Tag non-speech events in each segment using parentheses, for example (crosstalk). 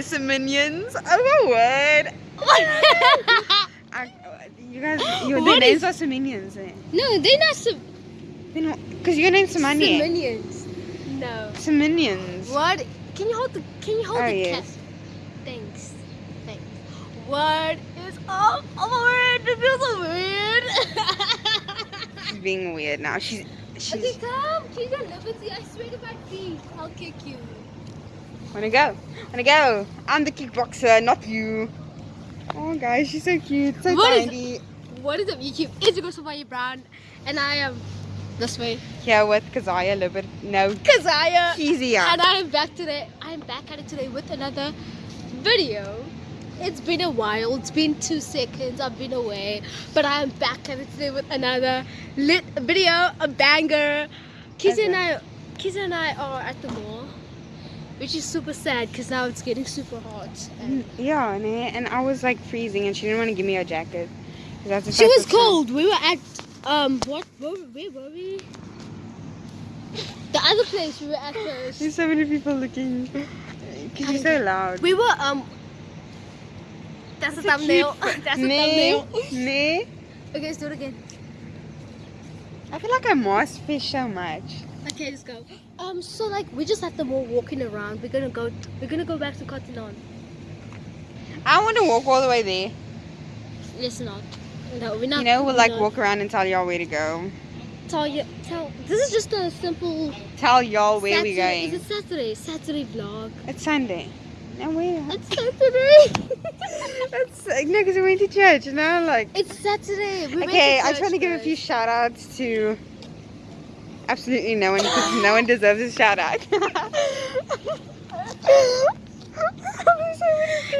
Some minions. Oh my word. I, you guys, your What names is- are some minions. Eh? no, they're not some They're not, because your name's Samani. minions. No. Some minions. What? Can you hold the? Can you hold Oh, the yes. cat? Thanks. Thanks. What is up? Oh my word! It feels so weird. She's being weird now. She's, okay, come. Keep your liberty. I swear to my feet, I'll kick you. Wanna go? Wanna go? I'm the kickboxer, not you. Oh, guys, she's so cute, so What is- tiny. What is up, YouTube? It's your girl Sophia Brown, and I am this way. Here with Kazaya Libert. No, Kazaya. Kezia. And I am back today. I am back at it today with another video. It's been a while. It's been two seconds. I've been away, but I am back at it today with another lit video, a banger. Kizzy and I, Kizzy and I are at the mall, which is super sad because now it's getting super hot. And Yeah, né? and I was like freezing, and she didn't want to give me a jacket. 'Cause that's the she was time- cold. We were at um what? Where, where were we? The other place we were at first. There's so many people looking. Cause you're so loud. We were um. That's the (laughs) That's a thumbnail. cute- That's the Nee, thumbnail. nee. Okay, let's do it again. I feel like I must fish so much. Okay, let's go. Um, so like we just at the mall walking around. We're gonna go. We're gonna go back to Cotton On. I want to walk all the way there. Let's not. No, we're not. You know, we'll like walk around and tell y'all where to go. Tell you. Tell. This is just a simple. Tell y'all where Saturday. we're going. Is it Saturday? Saturday vlog. It's Sunday. No, where? It's Saturday. (laughs) That's no, because we went to church. You know, like. it's Saturday. We Okay, I just want to give a few shout outs to absolutely no one because (laughs) no one deserves a shout out. (laughs)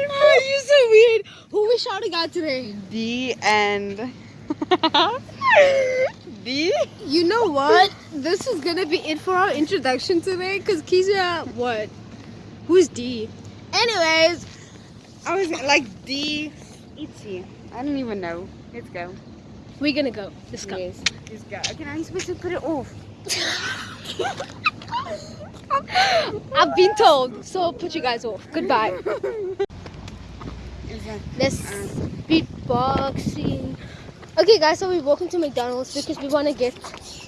Oh, you're so weird. Who we shouting out today? D and D. You know what? This is gonna be it for our introduction today, cause Keisha, what? Who's D? Anyways, I was like D. Itzy. I don't even know. Let's go. we're gonna go. Let's go. Yes, let's go. Okay, now you're supposed to put it off. (laughs) I've been told, so I'll put you guys off. Goodbye. Let's beatboxing. Okay, guys, so we're walking to McDonald's because we want to get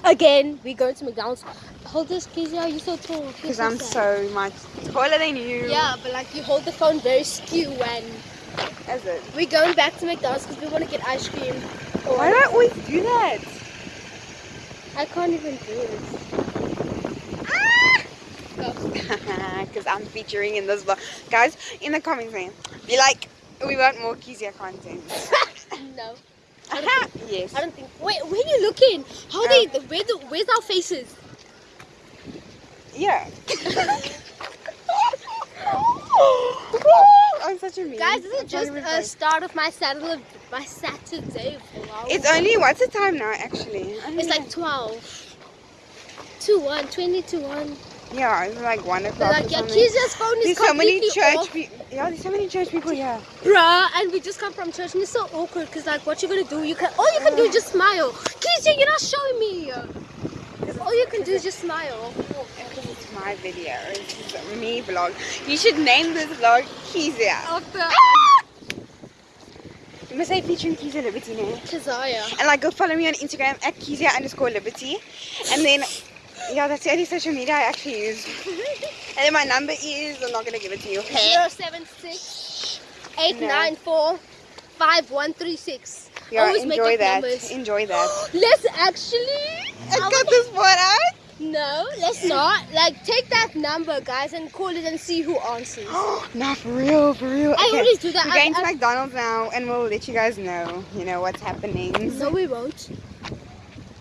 again. We're going to McDonald's. Hold this, Keisha. You're so tall. Because so I'm sad. so much taller than you. Yeah, but like you hold the phone very skew when Is it? we're going back to McDonald's because we want to get ice cream. Why do I always do that? I can't even do this. (laughs) Go. Because I'm featuring in this vlog. Guys, in the comments, man, be like, we want more Kizia content. (laughs) no, (laughs) yes. I don't think. Wait, where are you looking? How Um, they? Where the? Where's our faces? Yeah. Oh, I'm such a meme. Guys, this is just a start of my Saturday. My Saturday vlog. It's only, what's the time now, actually? It's know. like 12. 2 1, 20 to 1. Yeah, it's like 1 o'clock like, yeah, something. Phone is There's so many completely church off. people. Yeah, there's so many church people here. Bruh, and we just come from church and it's so awkward because, like, what you gonna do? You can All you can do is just smile. Kiza, you're not showing me. All you can do is just smile. Because it's my video. It's a me vlog. You should name this vlog Kizia. After You must say featuring Kizia Liberty now. Kazaya. And like go follow me on Instagram at Kizia underscore Liberty. And then, yeah, that's the only social media I actually use. (laughs) And then my number is, I'm not going to give it to you. Hey. 076 894 5136. Yeah, Always make enjoy that. numbers. Enjoy that. (gasps) Let's actually. I got this one out. No, let's not. Like, take that number, guys, and call it and see who answers. (gasps) Not for real, for real. I Okay, always do that. We're I- going to McDonald's now and we'll let you guys know, you know, what's happening. No, we won't.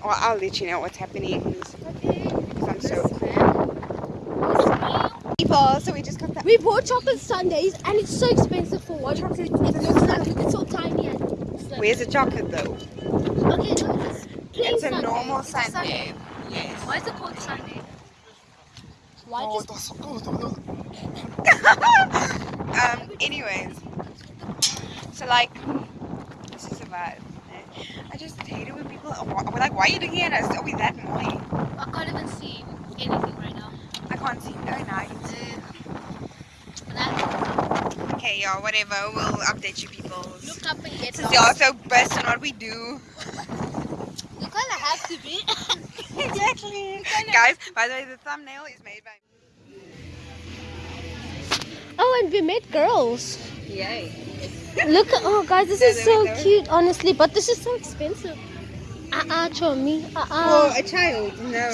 Or I'll let you know what's happening. Okay. Because I'm so people. So we just got that. We bought chocolate sundaes and it's so expensive for one chocolate. It looks like it's so tiny and. Where's the chocolate though? Okay, no, it's It's a normal a Sunday. Why is it called Sunday? Why Oh, just (laughs) um. Anyways, so like, this is about. I just hate it when people are we're like, why are you looking at us? Are we that annoying? I can't even see anything right now. I can't see. Oh, nice. But I- Okay, yeah, whatever. We'll update you people. Look up and get Since you're lost. also best on what we do. You kind of have to be. Exactly. (laughs) Guys, by the way, the thumbnail is made by. oh, and we met girls. Yay. Look, at oh guys, this is so there we go. cute, honestly, but this is so expensive. Uh uh, Chomi. Uh For uh. a child, no.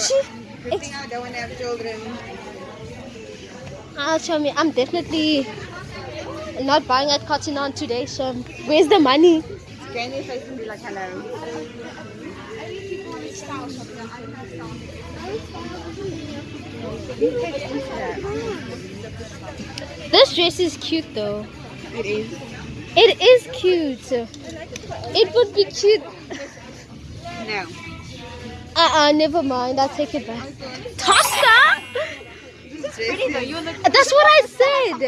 Good thing I don't want to have children. Uh, Chomi, I'm definitely not buying at Cotton On today, so where's the money? Face and be like, hello. This dress is cute though. It is. It is cute. It would be cute. No. Uh uh, never mind. I'll take it back. Tosca? Pretty though. You look uh, That's what I said.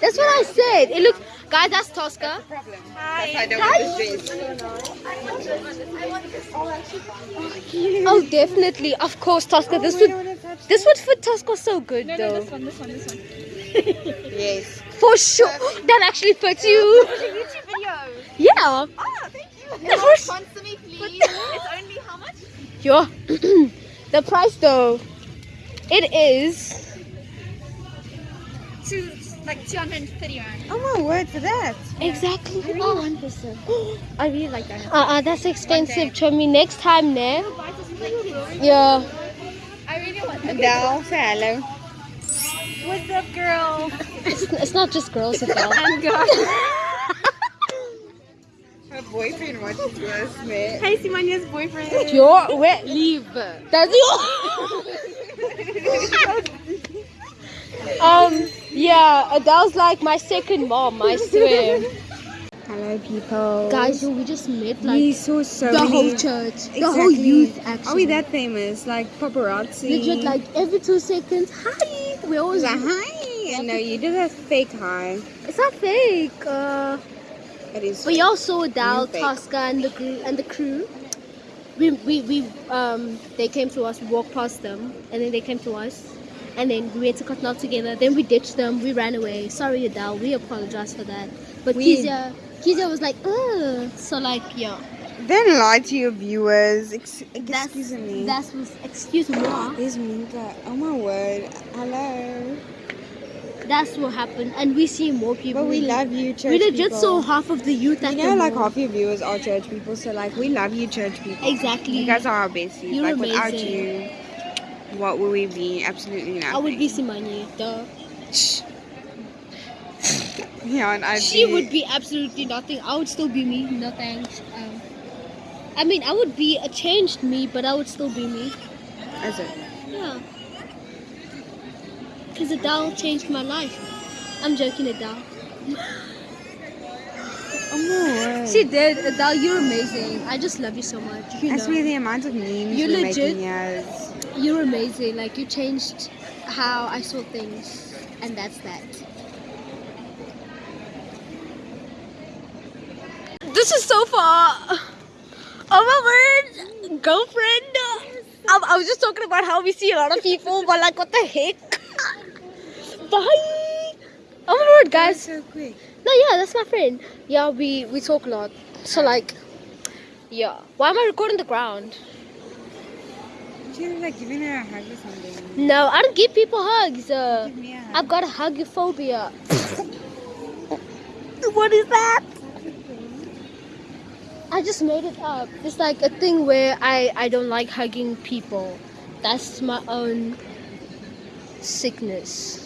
That's what I said. It looks, guys, that's Tosca. problem. That's why I don't want this dress. Oh, definitely. Of course, Tosca. This would, this would fit Tosca so good though. No, this one, this one, this one. (laughs) Yes. For sure. (laughs) That actually fits you. YouTube video. Yeah. Oh, thank you. (laughs) For s- Sponsor me, please. it's only how much? Yeah. (clears throat) the price though, it is. Two, like 230 rand. Oh my word for that. Exactly. Oh, one person. I really like that. Uh, uh, that's expensive, Chomi. Next time, ne? Yeah. I really want that. Adele, say hello. What's up, girl? (laughs) It's, it's not just girls, Adele. I'm good. Her boyfriend watches this, man. Hey, Simanya's boyfriend. Your where? Leave. That's (laughs) um. Yeah, Adele's like my second mom. I swear. Hello, people. Guys, we just met like we saw so the many. whole church, the whole youth. Actually, Are we that famous? Like paparazzi? legit? Like every two seconds, hi. We always like, hi. No, you did a fake hi. It's not fake. Uh, It is. but y'all saw Dal. Tosca, and the crew and the crew. We, we, we um they came to us, we walked past them, and then they came to us, and then we went to cut Cotton together. Then we ditched them, we ran away. Sorry, Adele, we apologize for that. But We- Kezia, Kezia was like, ugh. So like, yeah, Don't lie to your viewers. Ex- That's- excuse me. that was excuse me. There's Minka. Oh my word. Hello. That's what happened, and we see more people. But we love you, church We legit people. saw half of the youth You know, like half your viewers are church people, so like we love you, church people. Exactly. You guys are our besties. You're like without amazing. you, what would we be? Absolutely nothing. I would be Simanye, duh. (laughs) Yeah, and I'd She be, would be absolutely nothing. I would still be me. No thanks. Um, I mean, I would be a changed me, but I would still be me. Is it? Yeah. Because Adele changed my life. I'm joking, Adele. (laughs) My. She did. Adele, you're amazing. I just love you so much. You I know. swear the amount of memes You we're legit- making here is You're amazing. Like, you changed how I saw things. And that's that. This is so far. Oh my word. Girlfriend. I, I was just talking about how we see a lot of people, but like, what the heck? Bye. Oh my word, guys. so quick. No, yeah, that's my friend. Yeah, we we talk a lot. So like, yeah. Why am I recording the ground? You're like giving her a hug or something. No, I don't give people hugs. Uh, Give me a hug. I've got a hugophobia. (laughs) what is that? I just made it up. It's like a thing where I, I don't like hugging people. That's my own sickness.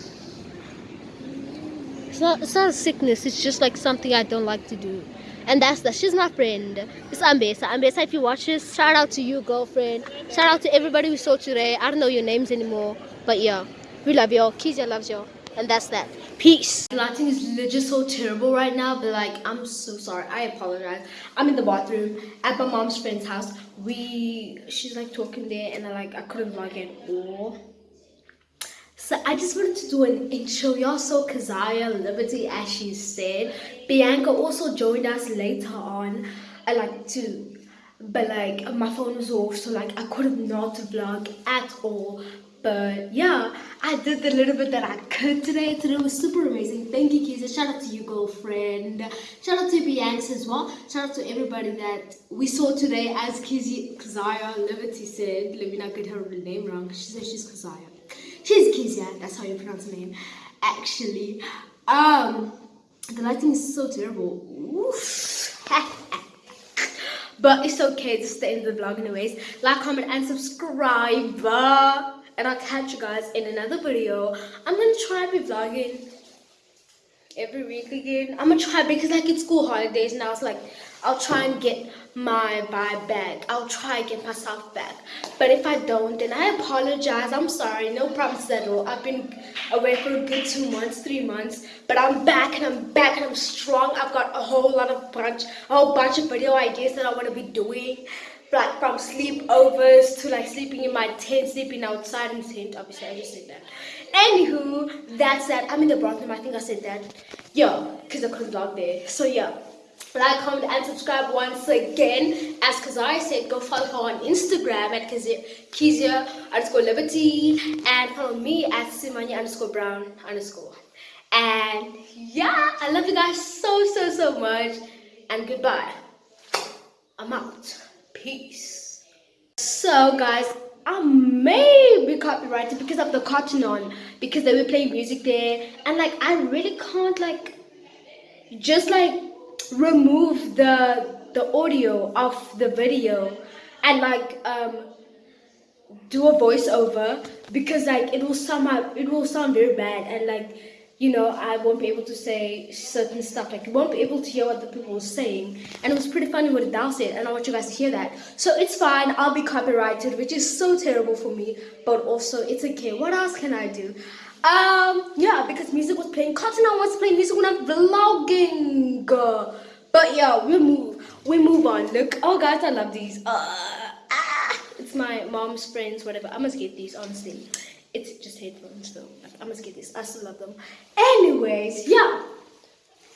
It's not it's not a sickness, it's just like something I don't like to do. And that's that. She's my friend. It's Ambesa. Ambesa, if you watch this, shout out to you, girlfriend. Shout out to everybody we saw today. I don't know your names anymore. But yeah, we love y'all. Kizia loves y'all. And that's that. Peace. The Lighting is legit so terrible right now, but like, I'm so sorry. I apologize. I'm in the bathroom at my mom's friend's house. We, she's like talking there, and I like, I couldn't vlog at all. So I just wanted to do an intro. Y'all saw Kazaya Liberty as she said. Bianca also joined us later on. I like to, but like my phone was off, so like I could have not vlog at all. But yeah, I did the little bit that I could today. Today was super amazing. Thank you, Kizia. Shout out to you, girlfriend. Shout out to Bianca as well. Shout out to everybody that we saw today. As Kizia, Kazaya Liberty said, let me not get her name wrong. She said she's Kazaya. She's Kizia. That's how you pronounce her name, actually. Um, the lighting is so terrible. (laughs) But it's okay, the end of the vlog anyways. Like, comment, and subscribe. And I'll catch you guys in another video. I'm gonna try be vlogging every week again. I'm gonna try because like it's school holidays now. It's like I'll try and get my vibe back. I'll try and get myself back. But if I don't, then I apologize. I'm sorry. No promises at all. I've been away for a good two months, three months. But I'm back and I'm back and I'm strong. I've got a whole lot of bunch, a whole bunch of video ideas that I want to be doing. Like from sleepovers to like sleeping in my tent, sleeping outside in tent. Obviously, I just said that. Anywho, that's that. I'm in the bathroom. I think I said that. Yeah, because I couldn't vlog there. So yeah. Like, comment, and subscribe once again. As Kazai said, go follow her on Instagram at Kizia underscore Liberty and follow me at Simanya underscore Brown underscore. And yeah, I love you guys so, so, so much. And goodbye. I'm out. Peace. So, guys, I may be copyrighted because of the cotton on, because they were playing music there, and like I really can't like just like remove the the audio of the video and like um do a voiceover because like it will sound it will sound very bad and like you know I won't be able to say certain stuff. Like you won't be able to hear what the people were saying. And it was pretty funny what Adele said and I want you guys to hear that. So it's fine. I'll be copyrighted which is so terrible for me but also it's okay. What else can I do um yeah because music was playing. Cotton I was playing music when I'm vlogging. But yeah we move we move on. Look oh guys I love these. Uh, ah, it's my mom's friends whatever. I must get these honestly. It's just headphones though. I must get these. I still love them. Anyways yeah.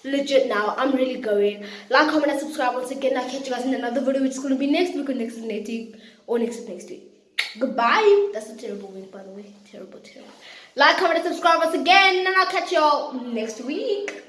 Legit now i'm really going. Like comment and subscribe once again. I'll catch you guys in another video which is going to be next week or next next week or next next week goodbye. That's a terrible wink by the way. Terrible terrible. Like comment and subscribe once again and i'll catch y'all next week